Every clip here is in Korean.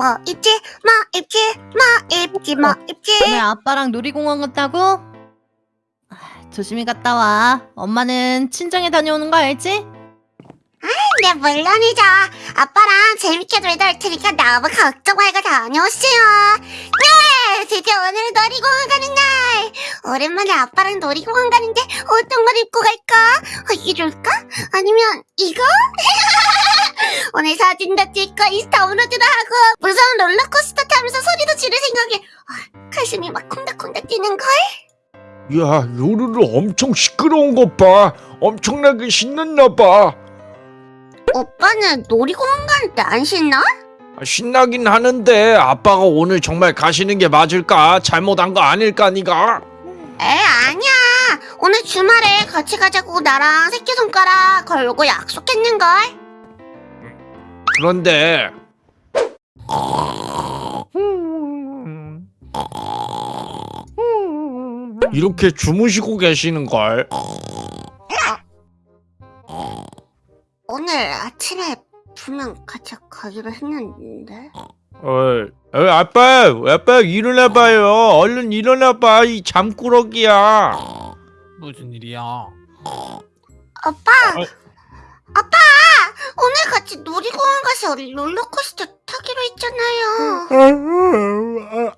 뭐 입지 뭐 입지 뭐 입지 뭐 입지 왜 아빠랑 놀이공원 갔다고? 조심히 갔다 와 엄마는 친정에 다녀오는 거 알지? 네 물론이죠 아빠랑 재밌게 놀다 올 테니까 나무 걱정 말고 다녀오세요 네 드디어 오늘 놀이공원 가는 날 오랜만에 아빠랑 놀이공원 가는데 어떤 걸 입고 갈까? 어, 이럴까? 아니면 이거? 오늘 사진도 찍고 인스타 업로드도 하고 무서운 롤러코스터 타면서 소리도 지를 생각에 아, 가슴이 막 콩닥콩닥 뛰는걸? 야, 요루루 엄청 시끄러운 것 봐. 엄청나게 신났나 봐. 오빠는 놀이공원 가는데 안 신나? 아, 신나긴 하는데 아빠가 오늘 정말 가시는 게 맞을까? 잘못한 거 아닐까, 니가? 에 아니야. 오늘 주말에 같이 가자고 나랑 새끼손가락 걸고 약속했는걸. 그런데 이렇게 주무시고 계시는 걸. 오늘 아침에 분명 같이 가기로 했는데 어이, 어이, 아빠, 아빠 일어나봐요. 얼른 일어나봐. 이 잠꾸러기야. 무슨 일이야? 아빠 어. 아빠 오늘 같이 놀이공원 가서 롤러코스터 타기로 했잖아요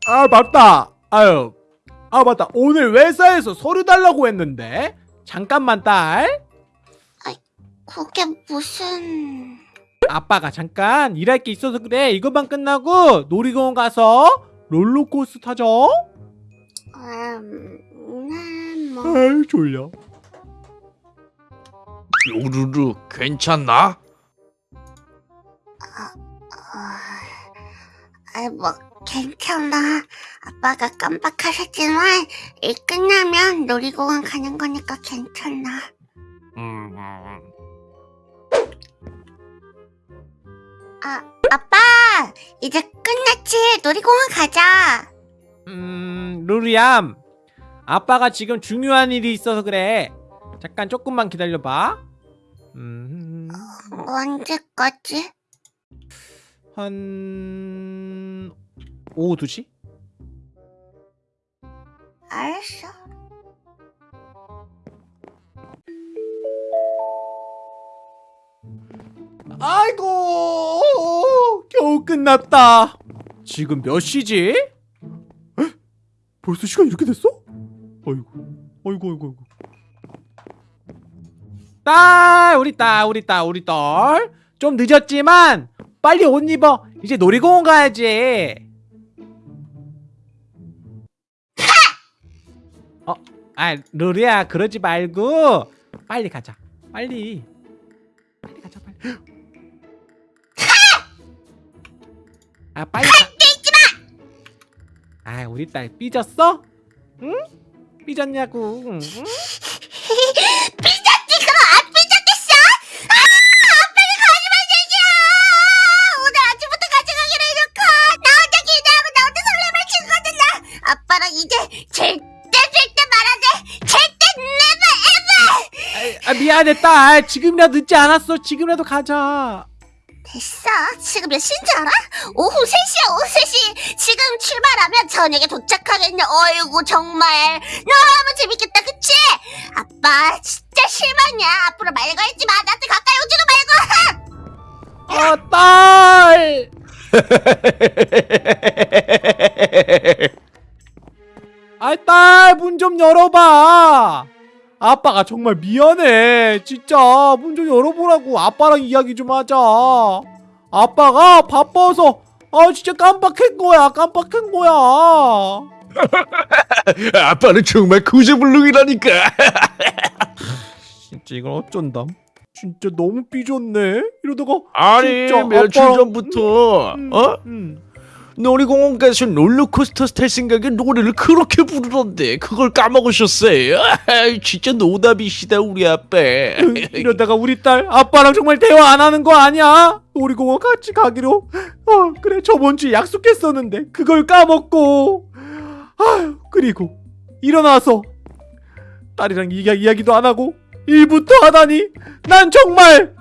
아, 아 맞다. 아유, 아 맞다. 오늘 회사에서 서류 달라고 했는데 잠깐만 딸. 그게 무슨 아빠가 잠깐 일할 게 있어서 그래. 이것만 끝나고 놀이공원 가서 롤러코스터 타죠. 음, 네, 뭐 아유 졸려. 요루루, 괜찮나? 아, 뭐 괜찮아 아빠가 깜빡하셨지만 일 끝나면 놀이공원 가는 거니까 괜찮아 음, 아, 아빠! 이제 끝났지? 놀이공원 가자! 음, 루리암. 아빠가 지금 중요한 일이 있어서 그래. 잠깐 조금만 기다려봐. 음, 언제까지? 한 오후 2시? 알았어. 아이고 겨우 끝났다 지금 몇 시지? 에? 벌써 시간 이렇게 됐어? 아이고 아이고 아이고 딸 우리 딸 우리 딸 우리 딸 좀 늦었지만 빨리 옷 입어 이제 놀이공원 가야지 어? 아 루리야 그러지 말고 빨리 가자 빨리 빨리 가자 빨리 아 빨리 가. 아 우리 딸 삐졌어? 응? 삐졌냐고 응? 삐졌지? 그럼 안 삐졌겠어? 아! 아빠는 거짓말 얘기야! 오늘 아침부터 같이 가기로 해놓고 나 혼자 기대하고 나 혼자 설렘을 친 거잖아! 아빠랑 이제 절대 절대 말하지! 절대 never ever! 아, 아 미안해 딸 지금이라도 늦지 않았어 지금이라도 가자 됐어. 지금 몇 시인 줄 알아? 오후 3시야, 오후 3시. 지금 출발하면 저녁에 도착하겠네. 어이구, 정말. 너무 재밌겠다, 그치? 아빠, 진짜 실망이야. 앞으로 말 걸지 마. 나한테 가까이 오지도 말고. 아 딸! 아 딸 문 좀 열어봐 아빠가 정말 미안해 진짜 문 좀 열어보라고 아빠랑 이야기 좀 하자 아빠가 바빠서 아 진짜 깜빡한 거야 깜빡한 거야 아빠는 정말 구제불능이라니까. 진짜 이걸 어쩐담 진짜 너무 삐졌네 이러다가 아니, 며칠 아빠랑- 전부터, 음, 어? 음. 놀이공원 가서 롤러코스터 탈 생각에 노래를 그렇게 부르던데 그걸 까먹으셨어요? 진짜 노답이시다 우리 아빠 이러다가 우리 딸 아빠랑 정말 대화 안 하는 거 아니야? 놀이공원 같이 가기로 어 그래 저번 주에 약속했었는데 그걸 까먹고 아휴 그리고 일어나서 딸이랑 이야, 이야기도 안 하고 일부터 하다니 난 정말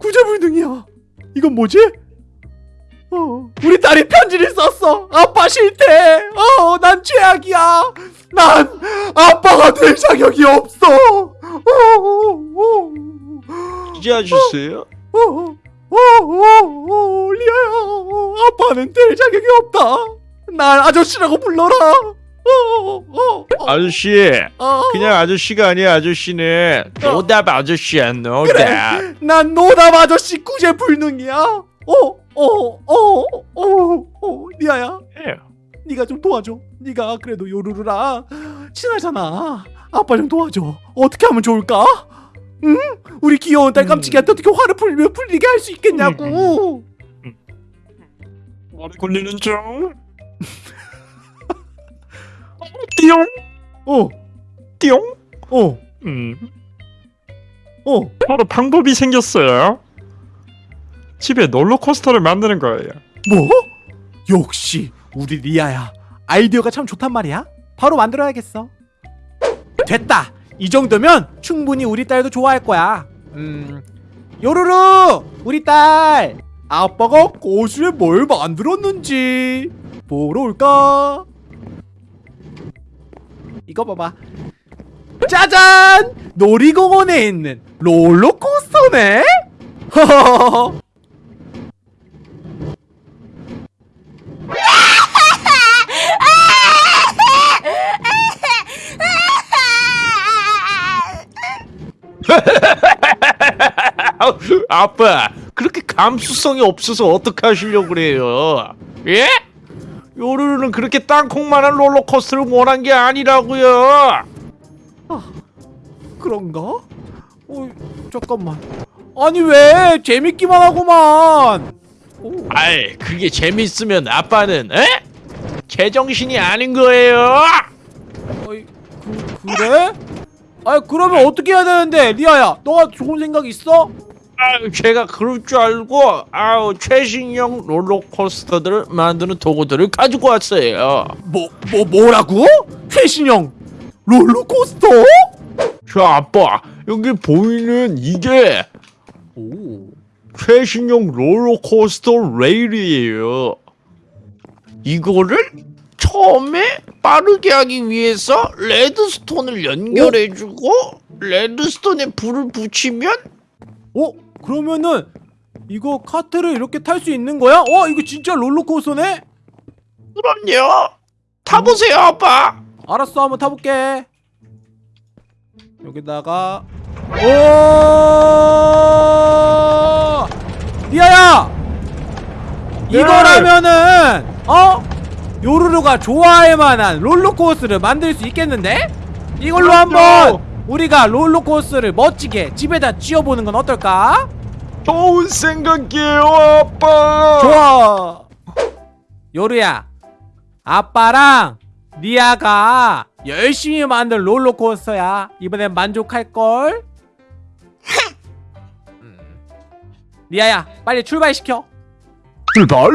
구제불능이야. 이건 뭐지? 어, 우리 딸이 편지를 썼어. 아빠 싫대. 어, 난 최악이야. 난 아빠가 될 자격이 없어. 어, 어, 어. 어, 어, 어, 어, 어, 리아야. 어, 아빠는 될 자격이 없다. 날 아저씨라고 불러라. 어, 어, 어, 아저씨 어. 그냥 아저씨가 아니야 아저씨는 노답 아저씨야 노답 그래. 난 노답 아저씨 구제 불능이야. 어, 어, 어, 어, 어, 리아야. 예. 네가 좀 도와줘. 네가 그래도 요루루랑 친하잖아. 아빠 좀 도와줘. 어떻게 하면 좋을까? 응? 우리 귀여운 딸 깜찍이한테 어떻게 화를 풀려 풀리게 할 수 있겠냐고. 머리 굴리는 중 띠용 어, 띠용 어, 음 어. 바로 방법이 생겼어요 집에 롤러코스터를 만드는 거예요 뭐? 역시 우리 리아야. 아이디어가 참 좋단 말이야. 바로 만들어야겠어. 됐다. 이 정도면 충분히 우리 딸도 좋아할 거야. 음, 요루루, 우리 딸. 아빠가 거실에 뭘 만들었는지 보러 올까? 이거 봐봐. 짜잔! 놀이공원에 있는 롤러코스터네? 아빠 그렇게 감수성이 없어서 어떻게 하시려고 그래요 예? 요루루는 그렇게 땅콩만한 롤러코스터를 원한 게 아니라고요 그런가? 어, 잠깐만. 아니 왜 재밌기만 하고만. 오, 아이 그게 재밌으면 아빠는 에? 제정신이 아닌 거예요 어이, 그, 그래? 아 그러면 어떻게 해야 되는데 리아야 너가 좋은 생각 있어? 아유 제가 그럴 줄 알고 아우 최신형 롤러코스터들을 만드는 도구들을 가지고 왔어요 뭐, 뭐 뭐라고? 최신형 롤러코스터? 저 아빠 여기 보이는 이게 오. 최신형 롤러코스터 레일이에요. 이거를 처음에 빠르게 하기 위해서 레드스톤을 연결해주고 레드스톤에 불을 붙이면 어? 그러면은 이거 카트를 이렇게 탈 수 있는 거야? 어 이거 진짜 롤러코스터네? 그럼요. 타보세요 아빠. 알았어 한번 타볼게 여기다가 오 리아야 이거라면은 어 요루루가 좋아할 만한 롤러코스를 만들 수 있겠는데 이걸로 그럼요. 한번 우리가 롤러코스를 멋지게 집에다 지어보는 건 어떨까 좋은 생각이에요 아빠. 좋아 요루야 아빠랑 리아가 열심히 만든 롤러코스터야 이번엔 만족할걸 음. 리아야 빨리 출발시켜 출발.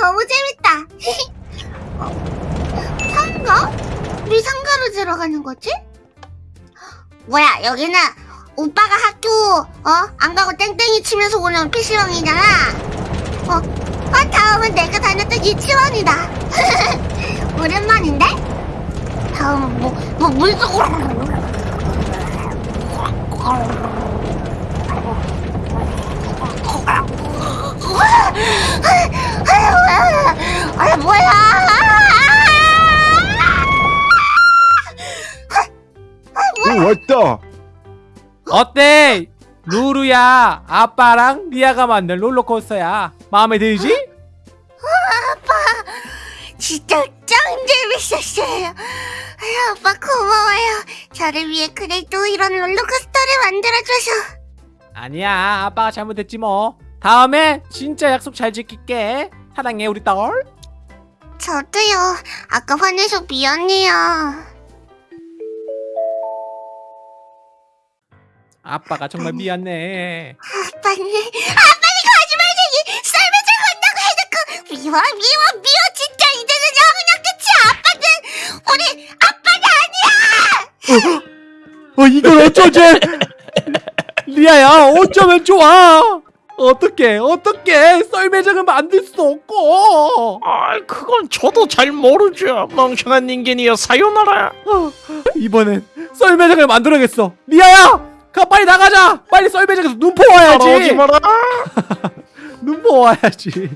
너무 재밌다 어, 상가? 우리 상가로 들어가는 거지? 뭐야 여기는 오빠가 학교 어? 안 가고 땡땡이 치면서 오는 PC방이잖아 어? 어 다음은 내가 다녔던 유치원이다 오랜만인데? 다음은 뭐, 뭐 물속으로 아, 아, 아, 아 뭐야? 오 왔다. 어때? 루루야 아빠랑 리아가 만든 롤러코스터야. 마음에 들지? 아빠 진짜 짱 재밌었어요. 아빠 고마워요. 저를 위해 그래도 이런 롤러코스터를 만들어줘서. 아니야 아빠가 잘못했지 뭐. 다음에 진짜 약속 잘 지킬게. 사랑해 우리 딸. 저도요. 아까 화내서 미안해요. 아빠가 정말 미안해. 아빠는 아빠는 거짓말쟁이 썰매질 건다고 해놓고 미워 미워 미워 진짜. 이제는 영원한 끝이 아빠는 우리 아빠는 아니야. 어 이걸 어쩌지? 리아야 어쩌면 좋아 어떻게 어떻게 썰매장을 만들 수 없고 아, 그건 저도 잘 모르죠. 멍청한 인간이여 사요나라. 이번엔 썰매장을 만들어야겠어 리아야 가 빨리 나가자 빨리 썰매장에서 눈포 따라오지 와야지 마라. 눈포 와야지